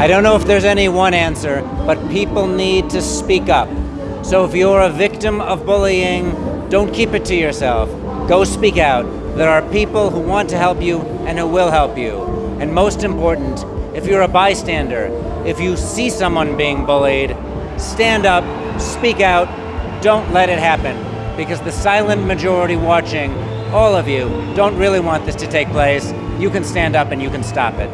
I don't know if there's any one answer, but people need to speak up. So if you're a victim of bullying, don't keep it to yourself. Go speak out. There are people who want to help you and who will help you. And most important, if you're a bystander, if you see someone being bullied, stand up, speak out, don't let it happen. Because the silent majority watching, all of you, don't really want this to take place. You can stand up and you can stop it.